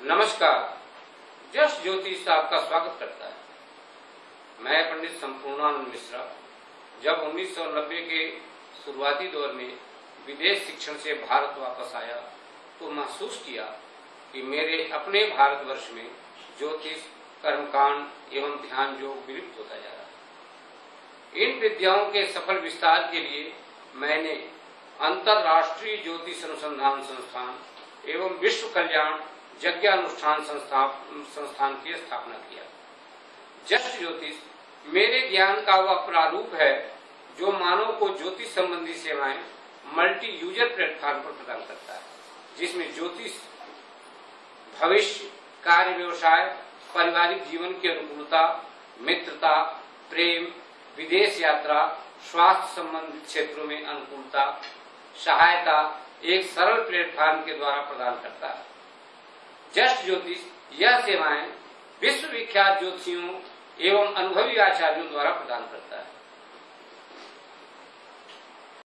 नमस्कार। जस ज्योतिष आपका स्वागत करता है। मैं पंडित संपूर्णानंद मिश्रा, जब 1990 के शुरुआती दौर में विदेश शिक्षण से भारत वापस आया तो महसूस किया कि मेरे अपने भारतवर्ष में ज्योतिष, कर्मकांड एवं ध्यान योग विलुप्त होता जा रहा है। इन विद्याओं के सफल विस्तार के लिए मैंने अंतर्राष्ट्रीय ज्योतिष अनुसंधान संस्थान एवं विश्व कल्याण यज्ञानुष्ठान संस्थान संस्थान की स्थापना किया। जस्ट ज्योतिष, मेरे ज्ञान का वह प्रारूप है जो मानव को ज्योतिष संबंधी सेवाएँ मल्टी यूज़र प्लेटफॉर्म पर प्रदान करता है, जिसमें ज्योतिष, भविष्य, कार्य व्यवसाय, पारिवारिक जीवन की अनुकूलता, मित्रता, प्रेम, विदेश यात्रा, स्वास्थ्य संबंधित क्षेत्रों में अनुकूलता, सहायता एक सरल प्लेटफॉर्म के द्वारा प्रदान करता है। जस्ट ज्योतिष यह सेवाएँ विश्व विख्यात ज्योतिषियों एवं अनुभवी आचार्यों द्वारा प्रदान करता है।